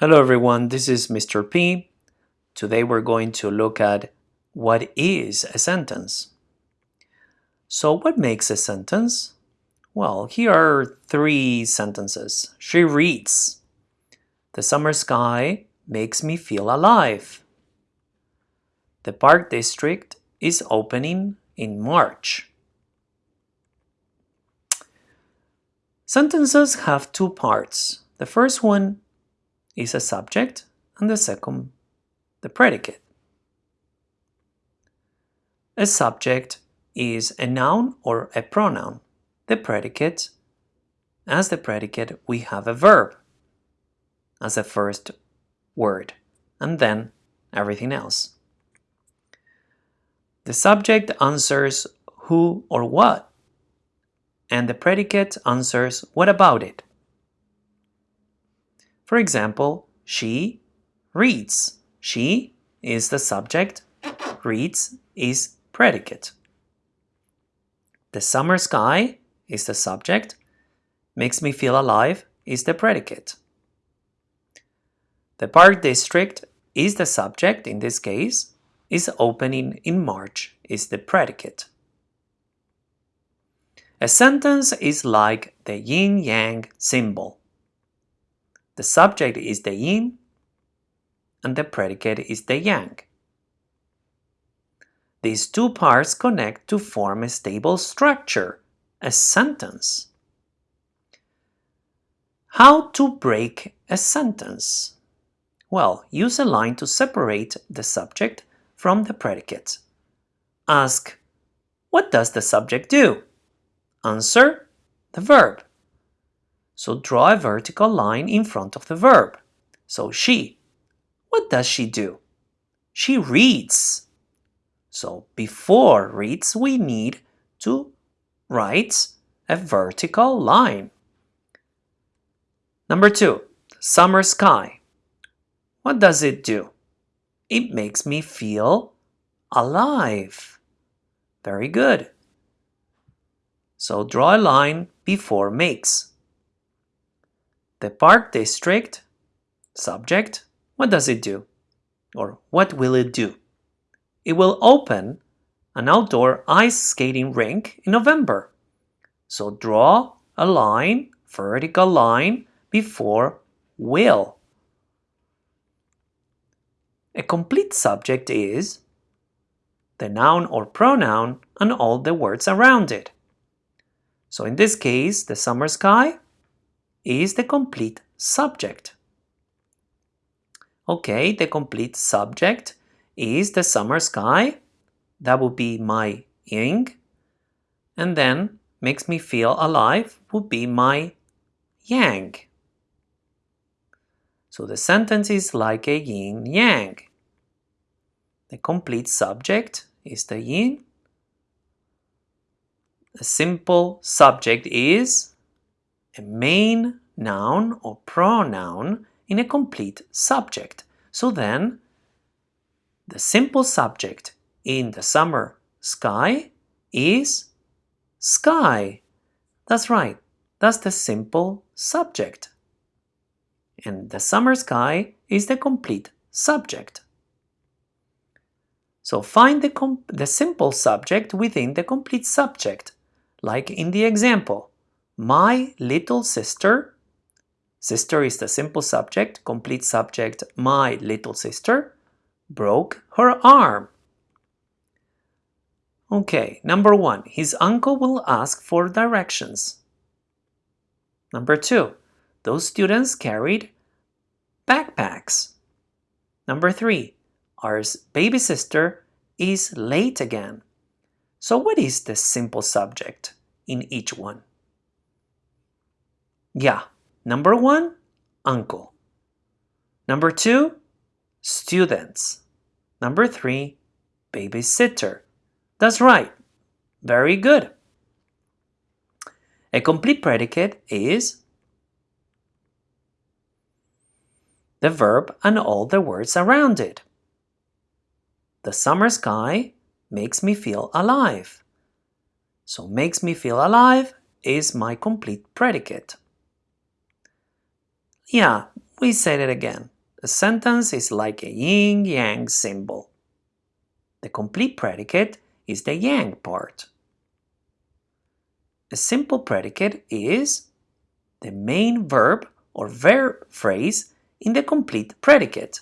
Hello everyone, this is Mr. P. Today we're going to look at what is a sentence. So what makes a sentence? Well, here are three sentences. She reads. The summer sky makes me feel alive. The Park District is opening in March. Sentences have two parts. The first one is a subject and the second the predicate. A subject is a noun or a pronoun. The predicate, as the predicate, we have a verb as a first word and then everything else. The subject answers who or what and the predicate answers what about it. For example, she reads. She is the subject, reads is predicate. The summer sky is the subject, makes me feel alive is the predicate. The park district is the subject in this case, is opening in March is the predicate. A sentence is like the yin-yang symbol. The subject is the yin and the predicate is the yang. These two parts connect to form a stable structure, a sentence. How to break a sentence? Well, use a line to separate the subject from the predicate. Ask, what does the subject do? Answer, the verb. So draw a vertical line in front of the verb. So she. What does she do? She reads. So before reads, we need to write a vertical line. Number two, summer sky. What does it do? It makes me feel alive. Very good. So draw a line before makes. The park district, subject, what does it do? Or what will it do? It will open an outdoor ice skating rink in November. So draw a line, vertical line, before will. A complete subject is the noun or pronoun and all the words around it. So in this case, the summer sky, is the complete subject. Okay, the complete subject is the summer sky. That would be my yin. And then makes me feel alive would be my yang. So the sentence is like a yin-yang. The complete subject is the yin. The simple subject is a main noun or pronoun in a complete subject. So then, the simple subject in the summer sky is sky. That's right, that's the simple subject. And the summer sky is the complete subject. So find the, the simple subject within the complete subject, like in the example. My little sister, sister is the simple subject, complete subject, my little sister, broke her arm. Okay, number one, his uncle will ask for directions. Number two, those students carried backpacks. Number three, our baby sister is late again. So what is the simple subject in each one? Yeah. Number one, uncle. Number two, students. Number three, babysitter. That's right. Very good. A complete predicate is the verb and all the words around it. The summer sky makes me feel alive. So makes me feel alive is my complete predicate. Yeah, we said it again. A sentence is like a yin-yang symbol. The complete predicate is the yang part. A simple predicate is the main verb or verb phrase in the complete predicate.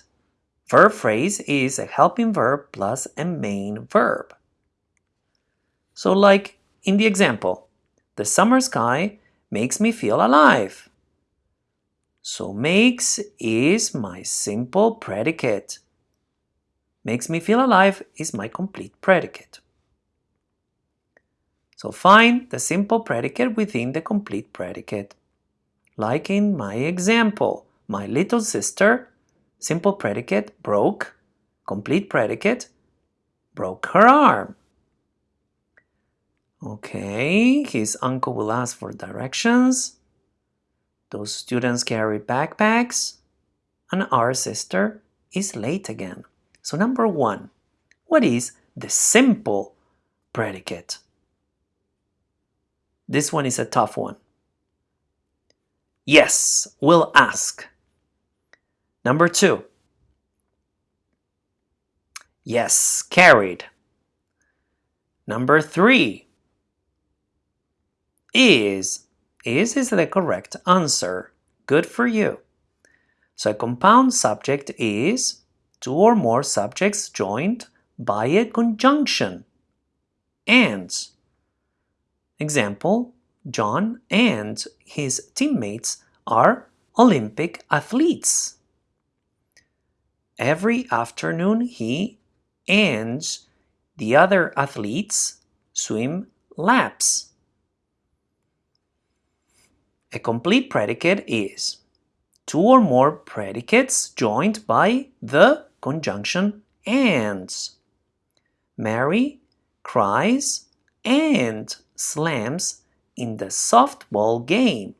Verb phrase is a helping verb plus a main verb. So like in the example, the summer sky makes me feel alive. So makes is my simple predicate. Makes me feel alive is my complete predicate. So find the simple predicate within the complete predicate. Like in my example, my little sister, simple predicate, broke, complete predicate, broke her arm. Okay, his uncle will ask for directions. Those students carry backpacks. And our sister is late again. So number one, what is the simple predicate? This one is a tough one. Yes, we'll ask. Number two. Yes, carried. Number three. Is. Is is the correct answer. Good for you. So a compound subject is two or more subjects joined by a conjunction. And Example, John and his teammates are Olympic athletes. Every afternoon he and the other athletes swim laps. A complete predicate is two or more predicates joined by the conjunction ands. Mary cries and slams in the softball game.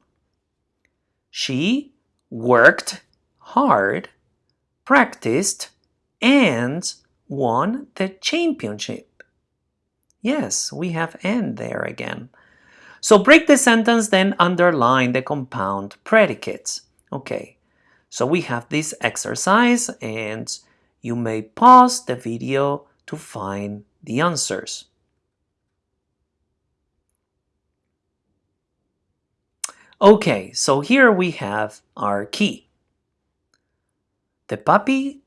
She worked hard, practiced, and won the championship. Yes, we have and there again. So break the sentence, then underline the compound predicates. Okay, so we have this exercise and you may pause the video to find the answers. Okay, so here we have our key. The puppy,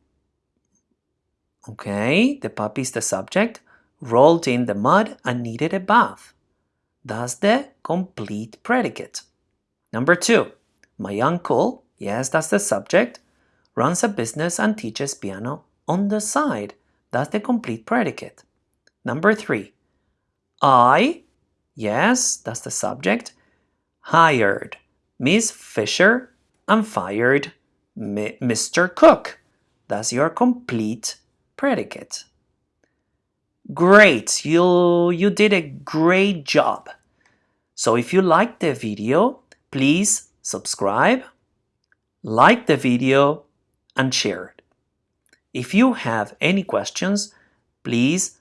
okay, the puppy is the subject, rolled in the mud and needed a bath. That's the complete predicate. Number two, my uncle, yes, that's the subject, runs a business and teaches piano on the side. That's the complete predicate. Number three, I, yes, that's the subject, hired Miss Fisher and fired Mr. Cook. That's your complete predicate. Great, you, you did a great job. So if you liked the video, please subscribe, like the video, and share it. If you have any questions, please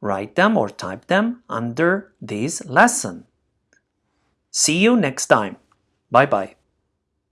write them or type them under this lesson. See you next time. Bye bye.